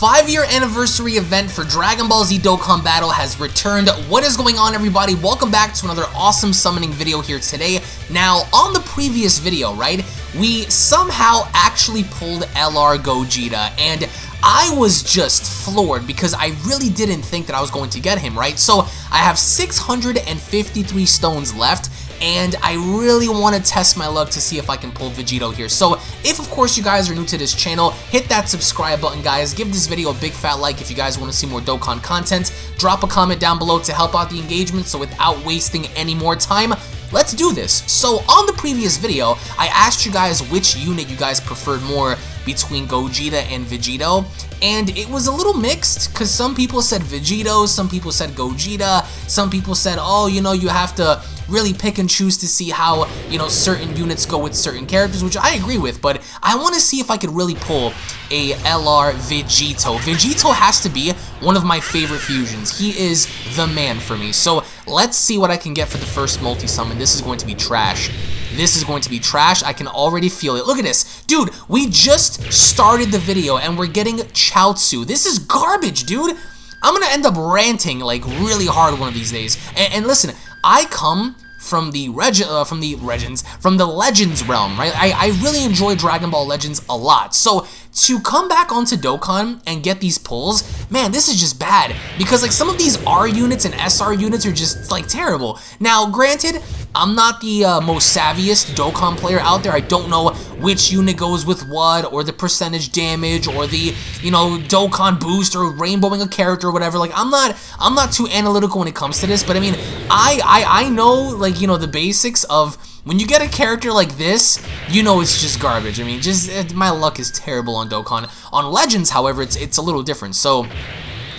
five-year anniversary event for Dragon Ball Z Dokkan Battle has returned. What is going on, everybody? Welcome back to another awesome summoning video here today. Now, on the previous video, right, we somehow actually pulled LR Gogeta, and I was just floored because I really didn't think that I was going to get him, right? So, I have 653 stones left, and I really want to test my luck to see if I can pull Vegito here. So if, of course, you guys are new to this channel, hit that subscribe button, guys. Give this video a big fat like if you guys want to see more Dokkan content. Drop a comment down below to help out the engagement, so without wasting any more time, let's do this. So on the previous video, I asked you guys which unit you guys preferred more between Gogeta and Vegito, and it was a little mixed because some people said Vegito, some people said Gogeta, some people said, oh, you know, you have to really pick and choose to see how, you know, certain units go with certain characters, which I agree with, but I want to see if I could really pull a LR Vegito. Vegito has to be one of my favorite fusions. He is the man for me. So let's see what I can get for the first multi-summon. This is going to be trash. This is going to be trash. I can already feel it. Look at this. Dude, we just started the video and we're getting Chaozu. This is garbage, dude. I'm going to end up ranting like really hard one of these days. And, and listen, I come from the reg uh, from the legends from the legends realm right I, I really enjoy Dragon Ball Legends a lot so to come back onto Dokkan and get these pulls man this is just bad because like some of these R units and SR units are just like terrible now granted I'm not the uh, most savviest Dokkan player out there. I don't know which unit goes with what, or the percentage damage, or the, you know, Dokkan boost, or rainbowing a character, or whatever. Like, I'm not, I'm not too analytical when it comes to this, but I mean, I, I, I know, like, you know, the basics of when you get a character like this, you know it's just garbage. I mean, just, it, my luck is terrible on Dokkan. On Legends, however, it's, it's a little different. So,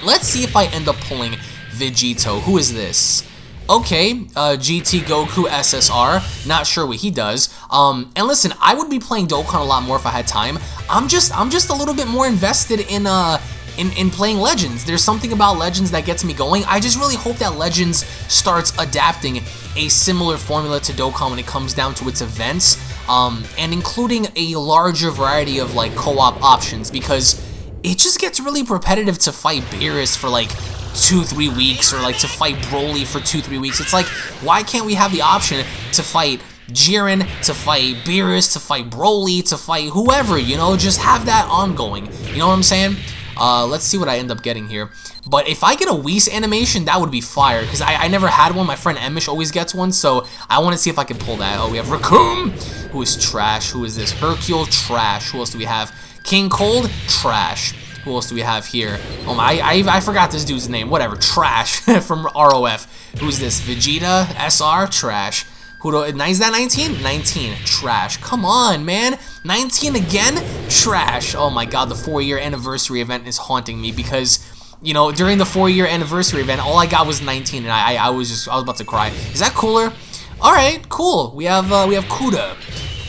let's see if I end up pulling Vegito. Who is this? okay, uh, GT Goku SSR, not sure what he does. Um, and listen, I would be playing Dokkan a lot more if I had time. I'm just, I'm just a little bit more invested in, uh, in, in playing Legends. There's something about Legends that gets me going. I just really hope that Legends starts adapting a similar formula to Dokkan when it comes down to its events, um, and including a larger variety of like co-op options because it just gets really repetitive to fight Beerus for like two, three weeks, or like to fight Broly for two, three weeks. It's like, why can't we have the option to fight Jiren, to fight Beerus, to fight Broly, to fight whoever, you know? Just have that ongoing. You know what I'm saying? Uh, let's see what I end up getting here. But if I get a Whis animation, that would be fire. Because I, I, never had one. My friend Emish always gets one. So I want to see if I can pull that. Oh, we have Recoome, who is trash. Who is this? Hercule, trash. Who else do we have? King Cold, trash. Who else do we have here? Oh my, I, I forgot this dude's name. Whatever, Trash from ROF. Who's this? Vegeta SR? Trash. Who do, is that 19? 19. Trash. Come on, man. 19 again? Trash. Oh my god, the four-year anniversary event is haunting me because, you know, during the four-year anniversary event, all I got was 19, and I, I, I was just, I was about to cry. Is that cooler? All right, cool. We have, uh, we have Kuda.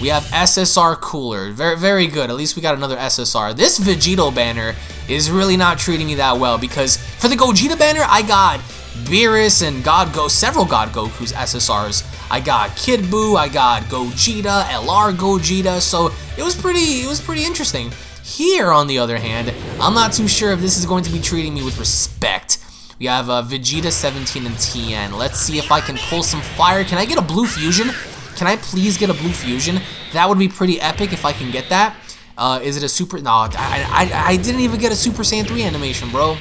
We have SSR Cooler. Very, very good. At least we got another SSR. This Vegito banner is really not treating me that well because for the Gogeta banner, I got Beerus and God Go, several God Goku's SSRs. I got Kid Buu, I got Gogeta, LR Gogeta, so it was pretty, it was pretty interesting. Here, on the other hand, I'm not too sure if this is going to be treating me with respect. We have uh, Vegeta 17 and Tien. Let's see if I can pull some fire. Can I get a blue fusion? Can I please get a blue fusion? That would be pretty epic if I can get that. Uh, is it a super? No, I, I, I didn't even get a Super Saiyan 3 animation, bro.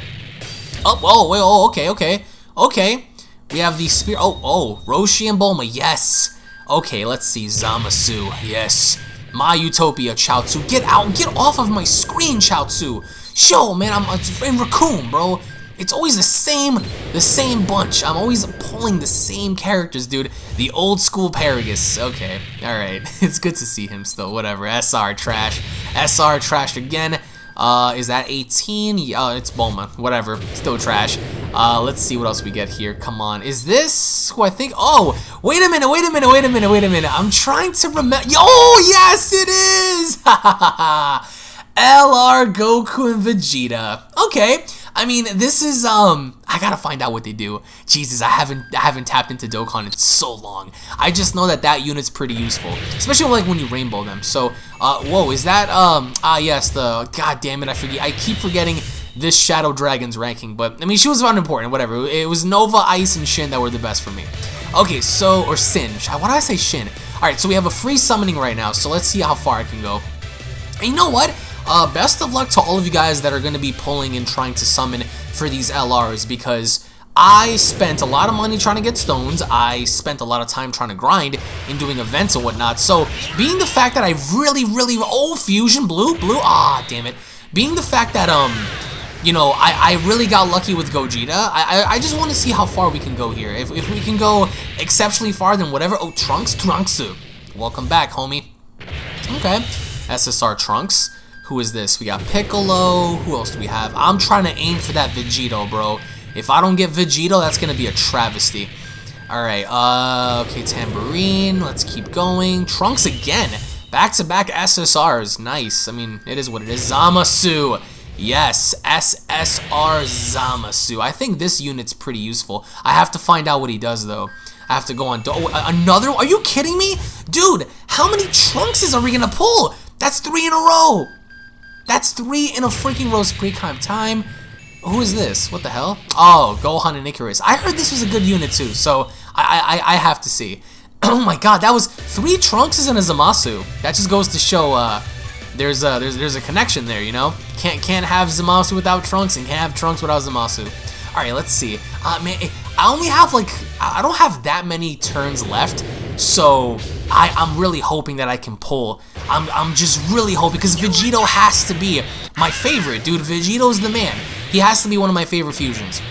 Oh, oh, wait, oh, okay, okay, okay. We have the spear. Oh, oh, Roshi and Bulma. Yes. Okay, let's see. Zamasu. Yes. My Utopia, Chaozu. Get out. Get off of my screen, Chaozu. Show, man. I'm in Raccoon, bro. It's always the same, the same bunch. I'm always pulling the same characters, dude. The old school Paragus. Okay, all right. It's good to see him still. Whatever. SR trash. SR trash again. Uh, is that 18? Yeah, uh, it's Bulma. Whatever. Still trash. Uh, let's see what else we get here. Come on. Is this who I think? Oh, wait a minute, wait a minute, wait a minute, wait a minute. I'm trying to remember. Oh, yes, it is! LR Goku and Vegeta. Okay. I mean, this is um I gotta find out what they do. Jesus, I haven't I haven't tapped into Dokkan in so long. I just know that that unit's pretty useful, especially like when you rainbow them. So, uh, whoa, is that um ah yes the god damn it I forget I keep forgetting this Shadow Dragon's ranking, but I mean, she was unimportant, whatever. It was Nova, Eis, and Shin that were the best for me. Okay, so, or Syn. Why did I say Shin? Alright, so we have a free summoning right now, so let's see how far I can go. And you know what? Uh, best of luck to all of you guys that are going to be pulling and trying to summon for these LRs, because I spent a lot of money trying to get stones. I spent a lot of time trying to grind and doing events and whatnot. So, being the fact that I really, really... Oh, Fusion Blue? Blue? Ah, damn it. Being the fact that, um... You know, I, I really got lucky with Gogeta. I, I, I just want to see how far we can go here. If, if we can go exceptionally far, then whatever... Oh, Trunks? Trunksu. Welcome back, homie. Okay. SSR Trunks. Who is this? We got Piccolo. Who else do we have? I'm trying to aim for that Vegito, bro. If I don't get Vegito, that's going to be a travesty. Alright, uh, okay, Tambourine. Let's keep going. Trunks again. Back-to-back -back SSRs. Nice. I mean, it is what it is. Zamasu. Yes, SSR Zamasu. I think this unit's pretty useful. I have to find out what he does, though. I have to go on... Oh, another? Are you kidding me? Dude, how many Trunkses are we going to pull? That's three in a row. That's three in a freaking row. Pre-time time. Who is this? What the hell? Oh, Gohan and Icarus. I heard this was a good unit too, so I I, I have to see. Oh my god, that was three Trunkses and a Zamasu. That just goes to show uh, there's a there's there's a connection there, you know. Can't can't have Zamasu without Trunks and can't have Trunks without Zamasu. All right, let's see. Uh, man, I only have like I don't have that many turns left, so I I'm really hoping that I can pull. I'm I'm just really hoping because Vegito has to be my favorite, dude. Vegito's the man. He has to be one of my favorite fusions.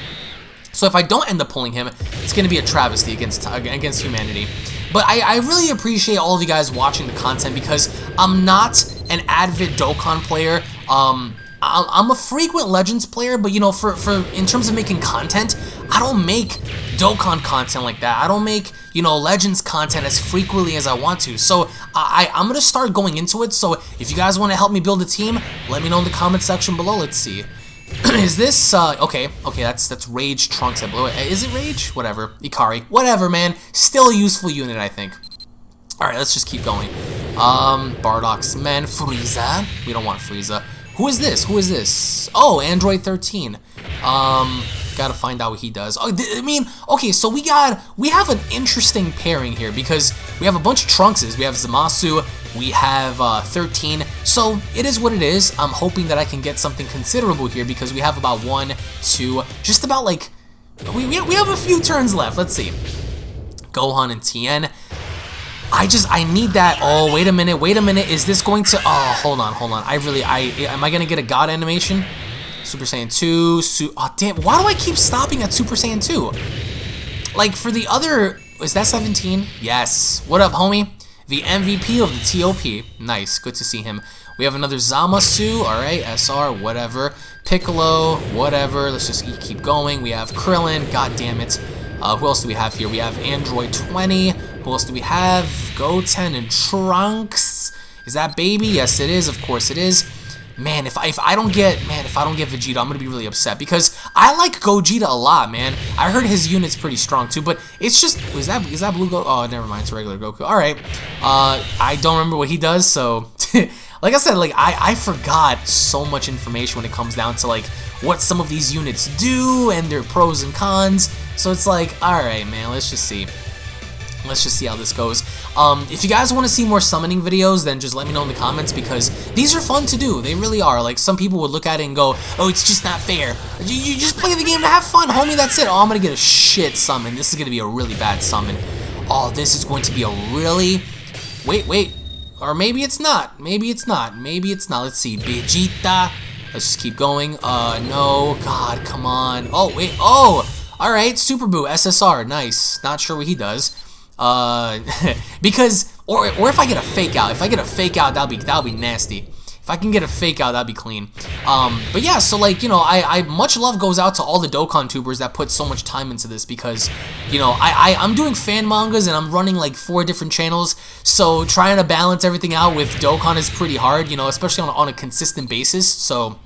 So if I don't end up pulling him, it's going to be a travesty against against humanity. But I, I, really appreciate all of you guys watching the content because I'm not an avid Dokkan player. Um, I'm a frequent Legends player, but you know, for, for in terms of making content, I don't make Dokkan content like that. I don't make, you know, Legends content as frequently as I want to. So I, I'm going to start going into it. So if you guys want to help me build a team, let me know in the comment section below. Let's see. is this, uh, okay, okay, that's that's Rage Trunks, I blew it. Is it Rage? Whatever. Ikari. Whatever, man. Still a useful unit, I think. Alright, let's just keep going. Um, Bardock's Men, Frieza. We don't want Frieza. Who is this? Who is this? Oh, Android 13. Um, gotta find out what he does. Oh, I mean, okay, so we got, we have an interesting pairing here because we have a bunch of Trunkses. We have Zamasu, we have uh, 13, so it is what it is. I'm hoping that I can get something considerable here because we have about one, two, just about like, we, we have a few turns left. Let's see. Gohan and Tien. I just, I need that. Oh, wait a minute, wait a minute. Is this going to, oh, hold on, hold on. I really, I, am I going to get a God animation? Super Saiyan 2, su oh, damn, why do I keep stopping at Super Saiyan 2? Like, for the other, is that 17? Yes. What up, homie? The MVP of the TOP. Nice, good to see him. We have another Zamasu, alright, SR, whatever. Piccolo, whatever. Let's just keep going. We have Krillin, god damn it. Uh, who else do we have here? We have Android 20. Who else do we have? Goten and Trunks. Is that baby? Yes, it is. Of course it is. Man, if I, if I don't get, man, if I don't get Vegeta, I'm going to be really upset because I like Gogeta a lot, man. I heard his unit's pretty strong too, but it's just, is that, is that Blue Goku? Oh, never mind, it's regular Goku. All right. Uh, I don't remember what he does, so, like I said, like, I, I forgot so much information when it comes down to, like, what some of these units do and their pros and cons. So it's like, all right, man, let's just see. Let's just see how this goes. Um, if you guys want to see more summoning videos, then just let me know in the comments because these are fun to do. They really are. Like, some people would look at it and go, oh, it's just not fair. You, you just play the game to have fun, homie. That's it. Oh, I'm going to get a shit summon. This is going to be a really bad summon. Oh, this is going to be a really... Wait, wait. Or maybe it's not. Maybe it's not. Maybe it's not. Let's see. Vegeta. Let's just keep going. Uh, no. God, come on. Oh, wait. Oh! Alright, Super Buu, SSR. Nice. Not sure what he does. Uh, because, or, or if I get a fake out, if I get a fake out, that'll be, that'll be nasty. If I can get a fake out, that'd be clean. Um, but yeah, so like, you know, I, I, much love goes out to all the Dokkan tubers that put so much time into this because, you know, I, I, I'm doing fan mangas and I'm running like four different channels, so trying to balance everything out with Dokkan is pretty hard, you know, especially on, on a consistent basis, so,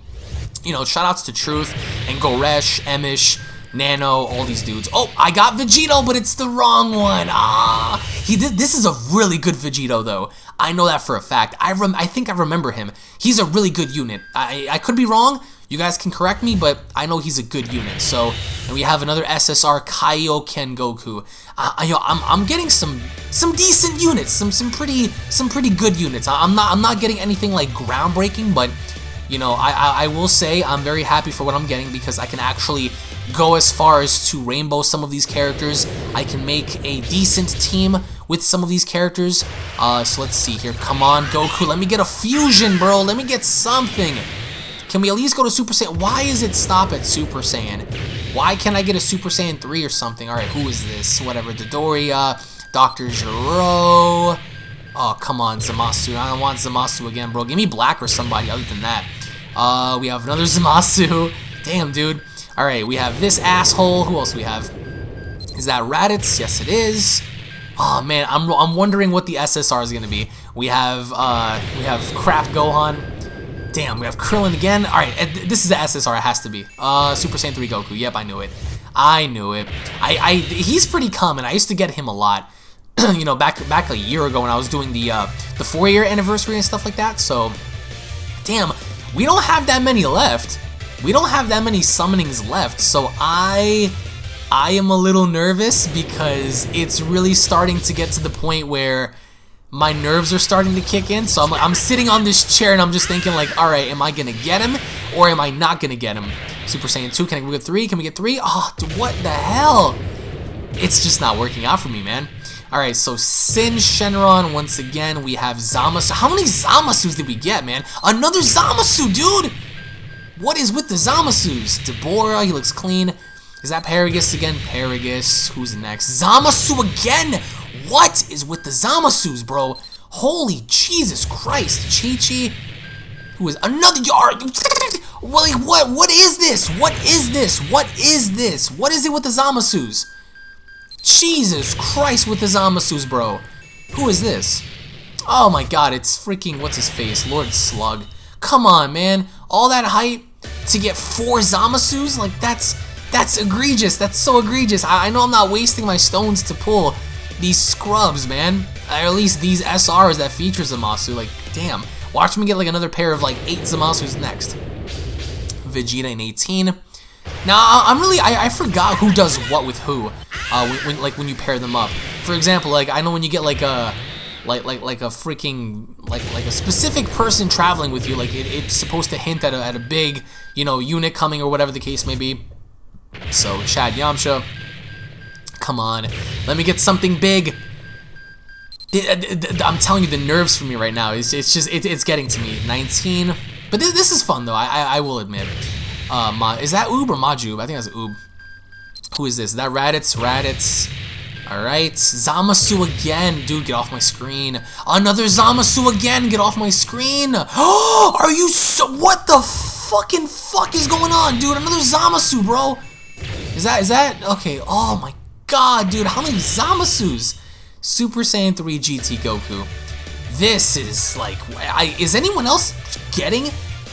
you know, shout outs to Truth and Goresh, Emish, Nano, all these dudes. Oh, I got Vegito, but it's the wrong one. Ah, he did. This is a really good Vegito, though. I know that for a fact. I rem I think I remember him. He's a really good unit. I I could be wrong. You guys can correct me, but I know he's a good unit. So, and we have another SSR Kaioken Goku. Uh, I, I'm, I'm getting some some decent units, some some pretty some pretty good units. I'm not I'm not getting anything like groundbreaking, but you know I, I, I will say I'm very happy for what I'm getting because I can actually go as far as to rainbow some of these characters. I can make a decent team with some of these characters. Uh, so let's see here. Come on, Goku. Let me get a fusion, bro. Let me get something. Can we at least go to Super Saiyan? Why is it stop at Super Saiyan? Why can't I get a Super Saiyan 3 or something? Alright, who is this? Whatever. Dodoria, Dr. Gero. Oh, come on, Zamasu. I don't want Zamasu again, bro. Give me Black or somebody other than that. Uh, we have another Zamasu. Damn, dude. Alright, we have this asshole. Who else we have? Is that Raditz? Yes, it is. Oh man, I'm, I'm wondering what the SSR is gonna be. We have uh, we have Crap Gohan. Damn, we have Krillin again. All right, this is the SSR. It has to be. Uh, Super Saiyan 3 Goku. Yep, I knew it. I knew it. I, I he's pretty common. I used to get him a lot. you know, back back a year ago when I was doing the uh, the four year anniversary and stuff like that. So, damn, we don't have that many left. We don't have that many summonings left. So I I am a little nervous because it's really starting to get to the point where my nerves are starting to kick in. So I'm, I'm sitting on this chair and I'm just thinking like, all right, am I to get him or am I not to get him? Super Saiyan 2, can we get 3? Can we get 3? Oh, what the hell? It's just not working out for me, man. Alright, so Syn Shenron, once again, we have Zamasu. How many Zamasus did we get, man? Another Zamasu, dude! What is with the Zamasus? Dabura, he looks clean. Is that Paragus again? Paragus. Who's next? Zamasu again! What is with the Zamasus, bro? Holy Jesus Christ. Chi-Chi. Who is another yard? Like, what? What is this? What is this? What is this? What is it with the Zamasus? Jesus Christ with the Zamasus, bro. Who is this? Oh my god, it's freaking, what's his face? Lord Slug. Come on, man. All that hype to get four Zamasus? Like, that's that's egregious. That's so egregious. I, I know I'm not wasting my stones to pull these scrubs, man. Or at least these SRs that feature Zamasu. Like, damn. Watch me get like another pair of like eight Zamasus next. Vegeta in 18. Now, I'm really, I, I forgot who does what with who, uh, when, when, like, when you pair them up. For example, like, I know when you get, like, a, like, like, like a freaking, like, like a specific person traveling with you, like, it, it's supposed to hint at a, at a big, you know, unit coming or whatever the case may be. So, Chad Yamcha, come on, let me get something big. I'm telling you, the nerves for me right now, it's, it's just, it, it's getting to me. 19, but this, this is fun though, I, I, I will admit. Uh, Ma, is that Oob or Majuub? I think that's Oob. Who is this? Is that Raditz? Raditz. Alright, Zamasu again. Dude, get off my screen. Another Zamasu again. Get off my screen. Are you so... What the fucking fuck is going on, dude? Another Zamasu, bro. Is that, is that, okay, oh my god, dude, how many Zamasus? Super Saiyan 3 GT Goku. This is like, I, is anyone else getting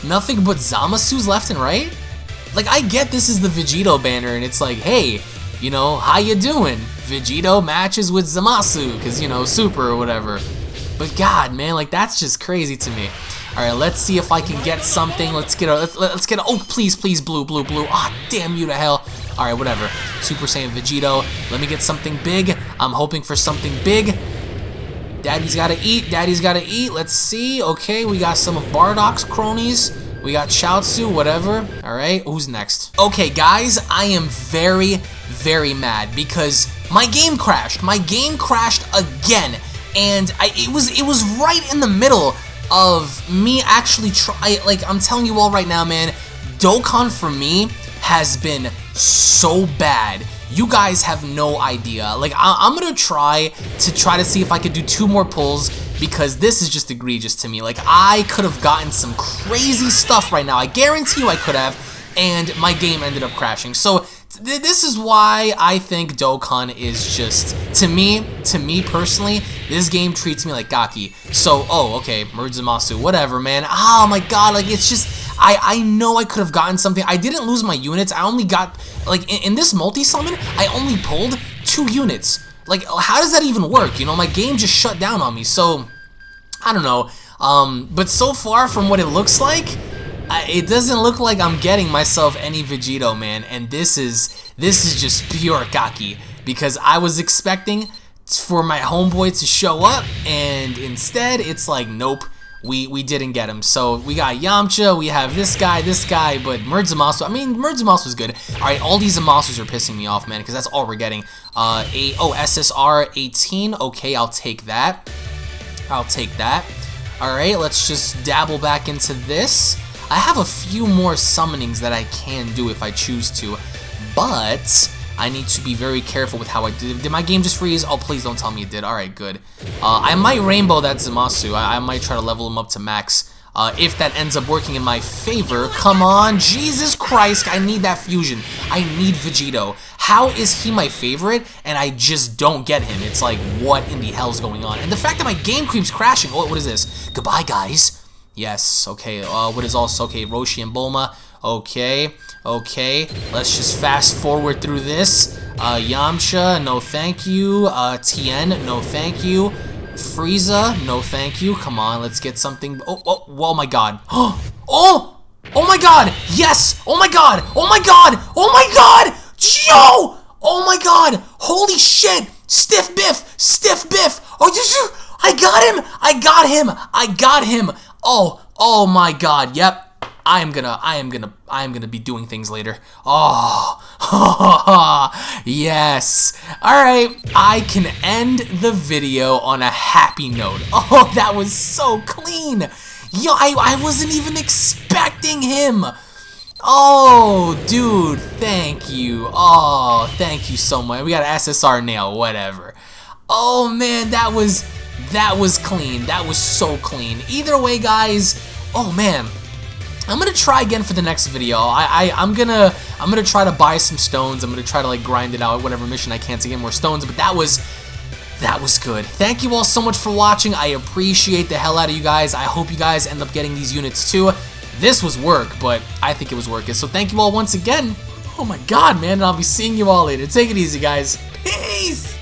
nothing but Zamasus left and right? Like, I get this is the Vegito banner, and it's like, hey, you know, how you doing? Vegito matches with Zamasu, because, you know, super or whatever. But god, man, like, that's just crazy to me. Alright, let's see if I can get something. Let's get a, let's, let's get a, oh, please, please, blue, blue, blue. Ah, damn you to hell. Alright, whatever. Super Saiyan Vegito. Let me get something big. I'm hoping for something big. Daddy's gotta eat. Daddy's gotta eat. Let's see. Okay, we got some of Bardock's cronies. We got Chaozu, whatever. Alright, who's next? Okay, guys, I am very, very mad because my game crashed. My game crashed again. And I, it was it was right in the middle of me actually try like I'm telling you all right now, man, Dokkan for me has been so bad. You guys have no idea. Like, I am gonna try to try to see if I could do two more pulls because this is just egregious to me. Like, I could have gotten some crazy stuff right now. I guarantee you I could have, and my game ended up crashing. So, this is why I think Dokkan is just, to me, to me personally, this game treats me like Gaki. So, oh, okay, Murzumasu, whatever, man. Oh my god, like, it's just, I, I know I could have gotten something. I didn't lose my units. I only got, like, in, in this multi-summon, I only pulled two units. Like, how does that even work? You know, my game just shut down on me. So, I don't know. Um, but so far from what it looks like, I, it doesn't look like I'm getting myself any Vegito, man. And this is this is just pure cocky because I was expecting for my homeboy to show up, and instead it's like, nope, we we didn't get him. So we got Yamcha, we have this guy, this guy, but Merge Zamasu, I mean, Merge Zamasu was good. All right, all these Zamasus are pissing me off, man, because that's all we're getting. Uh, a, oh, SSR 18, okay, I'll take that. I'll take that. All right, let's just dabble back into this. I have a few more summonings that I can do if I choose to, but I need to be very careful with how I did. Did my game just freeze? Oh, please don't tell me it did. All right, good. Uh, I might rainbow that Zamasu. I, I, might try to level him up to max. Uh, if that ends up working in my favor, come on, Jesus Christ, I need that fusion. I need Vegito. How is he my favorite and I just don't get him? It's like, what in the hell's going on? And the fact that my game keeps crashing, oh, what is this? Goodbye, guys. Yes, okay, uh, what is also, okay, Roshi and Bulma, okay, okay, let's just fast forward through this, uh, Yamcha, no thank you, uh, Tien, no thank you, Frieza, no thank you, come on, let's get something, oh, oh, oh my god, oh, oh my god, yes, oh my god, oh my god, oh my god, yo, oh my god, holy shit, stiff biff, stiff biff, oh, you, I got him, I got him, I got him, Oh, oh my god, yep. I am gonna, I am gonna, I am gonna be doing things later. Oh, yes. All right, I can end the video on a happy note. Oh, that was so clean. Yo, I, I wasn't even expecting him. Oh, dude, thank you. Oh, thank you so much. We got an SSR nail, whatever. Oh, man, that was that was clean. That was so clean. Either way, guys, oh man, I'm gonna try again for the next video. I, I am gonna I'm gonna try to buy some stones. I'm gonna try to like grind it out whatever mission I can to get more stones. But that was that was good. Thank you all so much for watching. I appreciate the hell out of you guys. I hope you guys end up getting these units too. This was work, but I think it was worth it. So thank you all once again. Oh my god, man. And I'll be seeing you all later. Take it easy, guys. Peace!